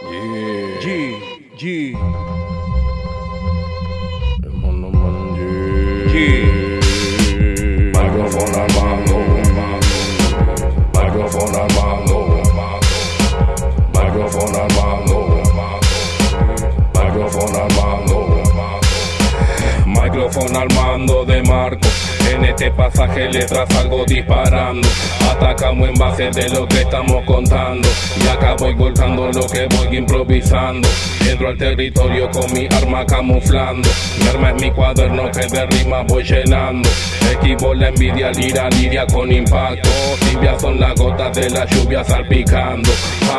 Yeah. G, G, Mono man, yeah. G. Microphone al mando. Microphone al mando. Microphone al mando. Microphone al mando. Microphone al mando de Marco. En este pasaje letras salgo disparando. Atacamos en base de lo que estamos contando. Y acá voy volcando lo que voy improvisando. Entro al territorio con mi arma camuflando. Mi arma es mi cuaderno que de rima voy llenando. Equipo la envidia, lira, liria con impacto. Tibias son las gotas de la lluvia salpicando.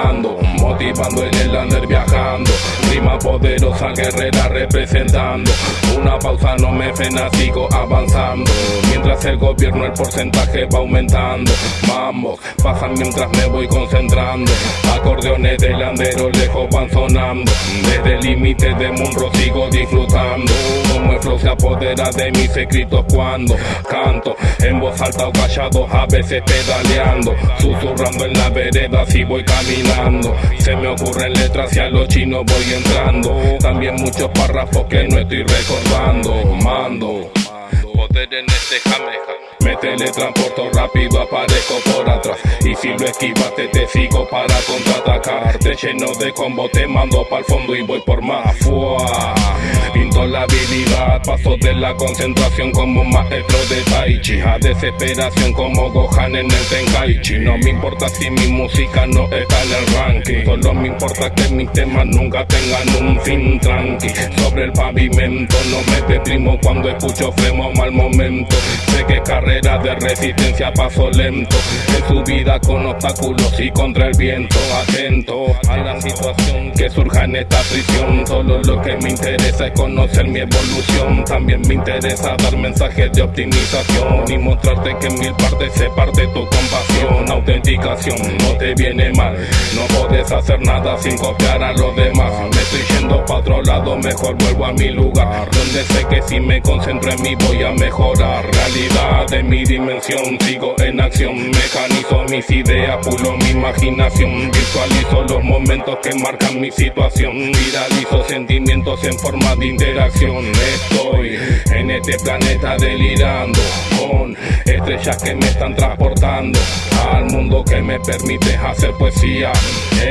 Ando, motivando el under viajando. Rima poderosa, guerrera representando. Una pausa no me frena, sigo avanzando. Mientras el gobierno el porcentaje va aumentando. Mambo, pasan mientras me voy concentrando. Acordeones del andero lejos van sonando. Desde el límite de Munro sigo disfrutando. El se apodera de mis escritos cuando canto. En voz alta o callado, a veces pedaleando. Susurrando en la vereda si voy caminando. Se me ocurren letras y a los chinos voy entrando. También muchos párrafos que no estoy recordando. Mando. Poder en este jameja. Me teletransporto rápido, aparezco por atrás. Y si lo esquivaste, te sigo para contraatacar. Te lleno de combo, te mando pa'l fondo y voy por más. Fua. Pinto la habilidad, paso de la concentración como maestro de Tai Chi. A desesperación como Gohan en el Tenkaichi. No me importa si mi música no está en el ranking. Solo me importa que mis temas nunca tengan un fin tranqui. Sobre el pavimento no me deprimo cuando escucho freno mal momento. Sé que carrera de resistencia paso lento. En su vida con obstáculos y contra el viento. Atento a la situación que surja en esta prisión. Solo lo que me interesa es conocer mi evolución. También me interesa dar mensajes de optimización y mostrarte que en mil partes se parte tu compasión. Autenticación no te viene mal. No puedes hacer nada sin copiar a los demás. Me estoy yendo pa' otro lado, mejor vuelvo a mi lugar. Donde sé que si me concentro en mí voy a mejorar. Realidad de mi dimensión, sigo en acción. Mecanizo mis ideas, pulo mi imaginación. Visualizo los momentos que marcan mi situación. Viralizo sentimientos en forma de interacción. Estoy en este planeta delirando con estrellas que me están transportando al mundo que me permite hacer poesía.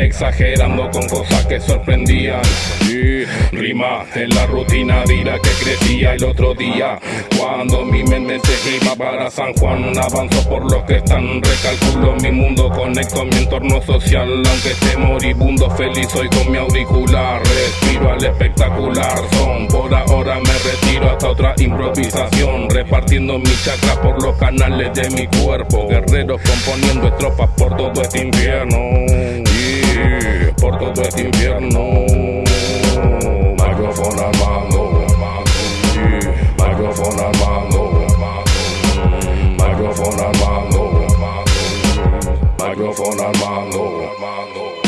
Exagerando con cosas que sorprendían. Y rima en la rutina dirá que crecía el otro día. Cuando mi mente se iba para San Juan, avanzo por los que están. Recalculo mi mundo, conecto mi entorno social. Aunque esté moribundo, feliz hoy con mi auricular. Respiro al espectacular son. Por ahora me retiro hasta otra improvisación. Repartiendo mi chakra por los canales de mi cuerpo. Guerreros componiendo estropas por todo este invierno. Yeah, por todo este invierno. Microphone al microphone on mango. mango.